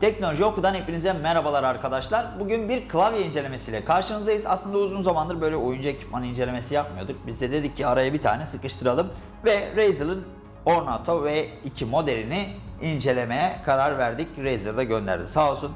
Teknoloji Oku'dan hepinize merhabalar arkadaşlar. Bugün bir klavye incelemesiyle karşınızdayız. Aslında uzun zamandır böyle oyuncu ekipmanı incelemesi yapmıyorduk. Biz de dedik ki araya bir tane sıkıştıralım ve Razer'ın Ornato V2 modelini incelemeye karar verdik. Razer da gönderdi sağ olsun.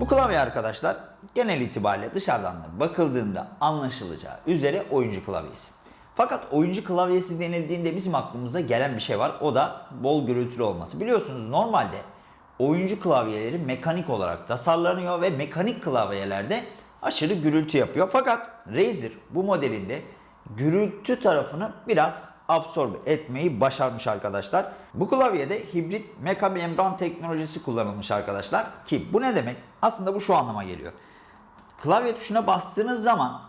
Bu klavye arkadaşlar genel itibariyle dışarıdan da bakıldığında anlaşılacağı üzere oyuncu klavyesi. Fakat oyuncu klavyesi denildiğinde bizim aklımıza gelen bir şey var. O da bol gürültülü olması. Biliyorsunuz normalde oyuncu klavyeleri mekanik olarak tasarlanıyor ve mekanik klavyelerde aşırı gürültü yapıyor. Fakat Razer bu modelinde gürültü tarafını biraz absorbe etmeyi başarmış arkadaşlar. Bu klavyede hibrit meka membran teknolojisi kullanılmış arkadaşlar. Ki bu ne demek? Aslında bu şu anlama geliyor. Klavye tuşuna bastığınız zaman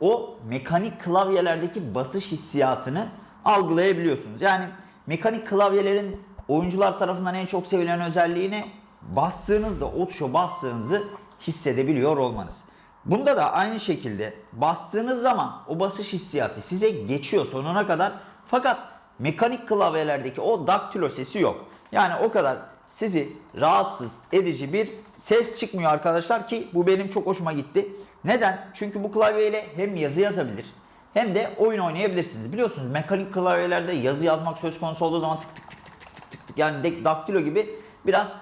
o mekanik klavyelerdeki basış hissiyatını algılayabiliyorsunuz. Yani mekanik klavyelerin oyuncular tarafından en çok sevilen özelliği ne? Bastığınızda o tuşa bastığınızı hissedebiliyor olmanız. Bunda da aynı şekilde bastığınız zaman o basış hissiyatı size geçiyor sonuna kadar. Fakat mekanik klavyelerdeki o daktilo sesi yok. Yani o kadar sizi rahatsız edici bir ses çıkmıyor arkadaşlar ki bu benim çok hoşuma gitti. Neden? Çünkü bu klavyeyle hem yazı yazabilir hem de oyun oynayabilirsiniz. Biliyorsunuz mekanik klavyelerde yazı yazmak söz konusu olduğu zaman tık tık tık tık tık tık tık yani de- daktilo gibi biraz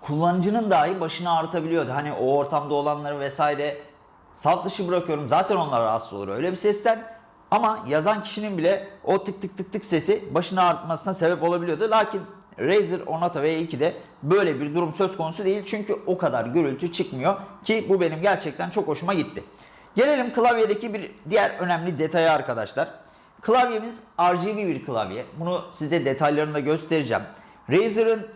kullanıcının dahi başını ağrıtabiliyordu. Hani o ortamda olanları vesaire saf dışı bırakıyorum. Zaten onlar rahatsız olur öyle bir sesten. Ama yazan kişinin bile o tık tık tık tık sesi başını ağrıtmasına sebep olabiliyordu. Lakin Razer Onata V2'de böyle bir durum söz konusu değil. Çünkü o kadar gürültü çıkmıyor ki bu benim gerçekten çok hoşuma gitti. Gelelim klavyedeki bir diğer önemli detaya arkadaşlar. Klavyemiz RGB bir klavye. Bunu size detaylarını da göstereceğim. Razer'ın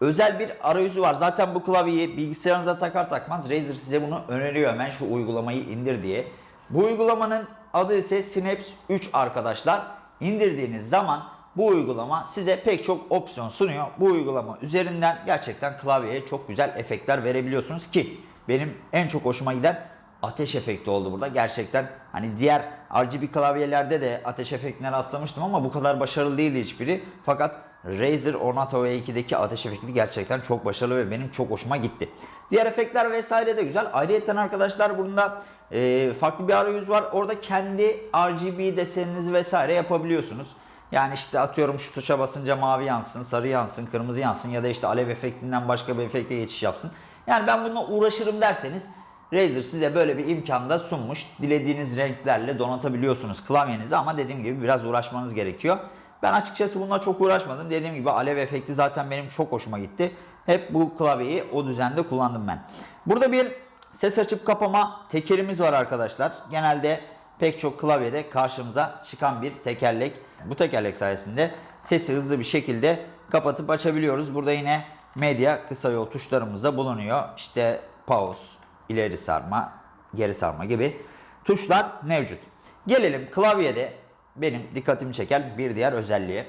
özel bir arayüzü var. Zaten bu klavyeyi bilgisayarınıza takar takmaz Razer size bunu öneriyor hemen şu uygulamayı indir diye. Bu uygulamanın adı ise Synapse 3 arkadaşlar. İndirdiğiniz zaman bu uygulama size pek çok opsiyon sunuyor. Bu uygulama üzerinden gerçekten klavyeye çok güzel efektler verebiliyorsunuz ki benim en çok hoşuma giden ateş efekti oldu burada. Gerçekten hani diğer RGB klavyelerde de ateş efektine rastlamıştım ama bu kadar başarılı değildi hiçbiri. Fakat Razer Ornato V2'deki ateş efekti gerçekten çok başarılı ve benim çok hoşuma gitti. Diğer efektler vesaire de güzel. Ayrıca arkadaşlar bunda e, farklı bir arayüz var. Orada kendi RGB deseninizi vesaire yapabiliyorsunuz. Yani işte atıyorum şu tuşa basınca mavi yansın, sarı yansın, kırmızı yansın ya da işte alev efektinden başka bir efekte geçiş yapsın. Yani ben bununla uğraşırım derseniz Razer size böyle bir imkan da sunmuş. Dilediğiniz renklerle donatabiliyorsunuz klavyenizi ama dediğim gibi biraz uğraşmanız gerekiyor. Ben açıkçası bununla çok uğraşmadım. Dediğim gibi alev efekti zaten benim çok hoşuma gitti. Hep bu klavyeyi o düzende kullandım ben. Burada bir ses açıp kapama tekerimiz var arkadaşlar. Genelde pek çok klavyede karşımıza çıkan bir tekerlek. Bu tekerlek sayesinde sesi hızlı bir şekilde kapatıp açabiliyoruz. Burada yine medya kısa yol tuşlarımız da bulunuyor. İşte pause, ileri sarma, geri sarma gibi tuşlar mevcut. Gelelim klavyede benim dikkatimi çeken bir diğer özelliğe.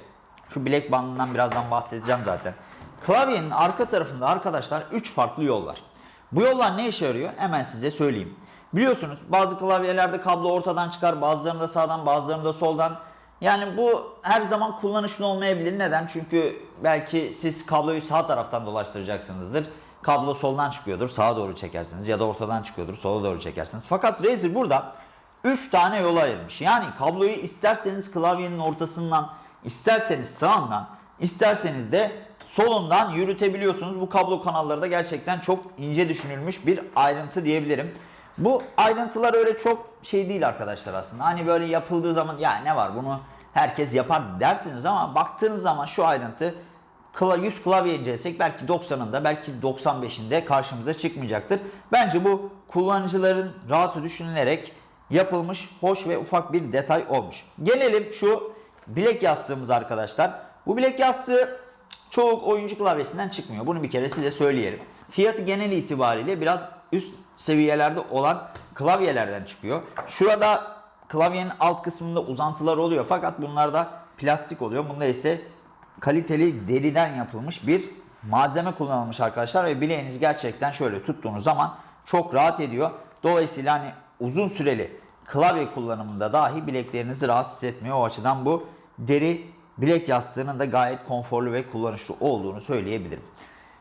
Şu bilek bandından birazdan bahsedeceğim zaten. Klavyenin arka tarafında arkadaşlar 3 farklı yol var. Bu yollar ne işe yarıyor? Hemen size söyleyeyim. Biliyorsunuz bazı klavyelerde kablo ortadan çıkar, bazılarında sağdan, bazılarında soldan. Yani bu her zaman kullanışlı olmayabilir. Neden? Çünkü belki siz kabloyu sağ taraftan dolaştıracaksınızdır. Kablo soldan çıkıyordur, sağa doğru çekersiniz ya da ortadan çıkıyordur, sola doğru çekersiniz. Fakat Razer burada 3 tane yol ayırmış. Yani kabloyu isterseniz klavyenin ortasından, isterseniz sağından, isterseniz de solundan yürütebiliyorsunuz. Bu kablo kanalları da gerçekten çok ince düşünülmüş bir ayrıntı diyebilirim. Bu ayrıntılar öyle çok şey değil arkadaşlar aslında. Hani böyle yapıldığı zaman ya ne var bunu herkes yapar dersiniz ama baktığınız zaman şu ayrıntı kla- 100 klavye incelesek belki 90'ında belki 95'inde karşımıza çıkmayacaktır. Bence bu kullanıcıların rahatı düşünülerek yapılmış hoş ve ufak bir detay olmuş. Gelelim şu bilek yastığımız arkadaşlar. Bu bilek yastığı çoğu oyuncu klavyesinden çıkmıyor. Bunu bir kere size söyleyelim. Fiyatı genel itibariyle biraz üst seviyelerde olan klavyelerden çıkıyor. Şurada klavyenin alt kısmında uzantılar oluyor fakat bunlarda plastik oluyor. Bunda ise kaliteli deriden yapılmış bir malzeme kullanılmış arkadaşlar ve bileğiniz gerçekten şöyle tuttuğunuz zaman çok rahat ediyor. Dolayısıyla hani uzun süreli klavye kullanımında dahi bileklerinizi rahatsız etmiyor. O açıdan bu deri bilek yastığının da gayet konforlu ve kullanışlı olduğunu söyleyebilirim.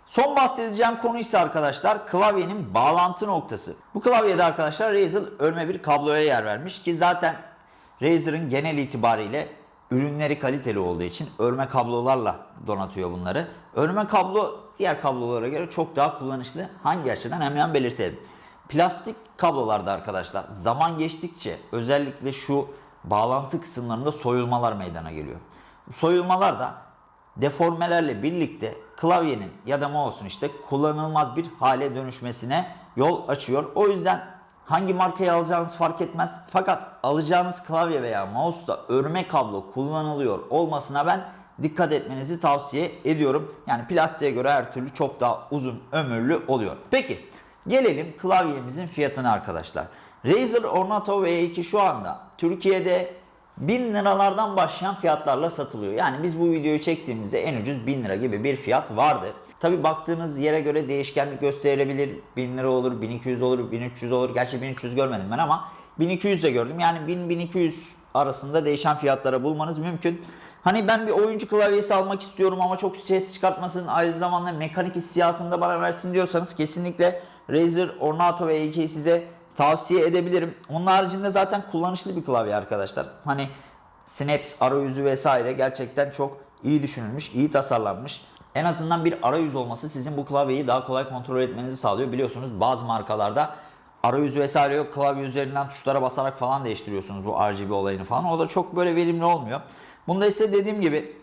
Son bahsedeceğim konu ise arkadaşlar klavyenin bağlantı noktası. Bu klavyede arkadaşlar Razer örme bir kabloya yer vermiş ki zaten Razer'ın genel itibariyle ürünleri kaliteli olduğu için örme kablolarla donatıyor bunları. Örme kablo diğer kablolara göre çok daha kullanışlı. Hangi açıdan hemen belirtelim. Plastik kablolarda arkadaşlar zaman geçtikçe özellikle şu bağlantı kısımlarında soyulmalar meydana geliyor. Soyulmalar da deformelerle birlikte klavyenin ya da mouse'un işte kullanılmaz bir hale dönüşmesine yol açıyor. O yüzden hangi markayı alacağınız fark etmez. Fakat alacağınız klavye veya mouse'da örme kablo kullanılıyor olmasına ben dikkat etmenizi tavsiye ediyorum. Yani plastiğe göre her türlü çok daha uzun ömürlü oluyor. Peki gelelim klavyemizin fiyatına arkadaşlar. Razer Ornato V2 şu anda Türkiye'de 1000 liralardan başlayan fiyatlarla satılıyor. Yani biz bu videoyu çektiğimizde en ucuz 1000 lira gibi bir fiyat vardı. Tabi baktığınız yere göre değişkenlik gösterilebilir. 1000 lira olur, 1200 olur, 1300 olur. Gerçi 1300 görmedim ben ama 1200 de gördüm. Yani 1000-1200 arasında değişen fiyatlara bulmanız mümkün. Hani ben bir oyuncu klavyesi almak istiyorum ama çok ses çıkartmasın, aynı zamanda mekanik hissiyatını da bana versin diyorsanız kesinlikle Razer Ornato V2'yi size tavsiye edebilirim. Onun haricinde zaten kullanışlı bir klavye arkadaşlar. Hani Snaps arayüzü vesaire gerçekten çok iyi düşünülmüş, iyi tasarlanmış. En azından bir arayüz olması sizin bu klavyeyi daha kolay kontrol etmenizi sağlıyor. Biliyorsunuz bazı markalarda arayüzü vesaire yok. Klavye üzerinden tuşlara basarak falan değiştiriyorsunuz bu RGB olayını falan. O da çok böyle verimli olmuyor. Bunda ise dediğim gibi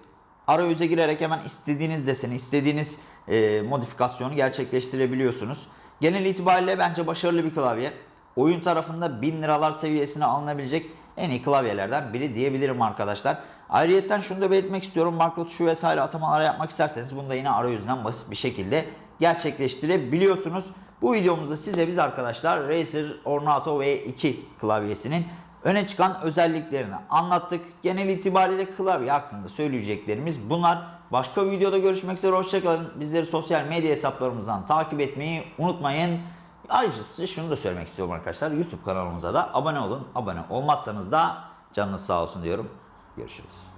arayüze girerek hemen istediğiniz deseni, istediğiniz e, modifikasyonu gerçekleştirebiliyorsunuz. Genel itibariyle bence başarılı bir klavye. Oyun tarafında 1000 liralar seviyesine alınabilecek en iyi klavyelerden biri diyebilirim arkadaşlar. Ayrıyeten şunu da belirtmek istiyorum. Makro tuşu vesaire atamalar yapmak isterseniz bunu da yine arayüzden basit bir şekilde gerçekleştirebiliyorsunuz. Bu videomuzda size biz arkadaşlar Razer Ornato V2 klavyesinin öne çıkan özelliklerini anlattık. Genel itibariyle klavye hakkında söyleyeceklerimiz bunlar. Başka videoda görüşmek üzere. Hoşçakalın. Bizleri sosyal medya hesaplarımızdan takip etmeyi unutmayın. Ayrıca size şunu da söylemek istiyorum arkadaşlar. YouTube kanalımıza da abone olun. Abone olmazsanız da canınız sağ olsun diyorum. Görüşürüz.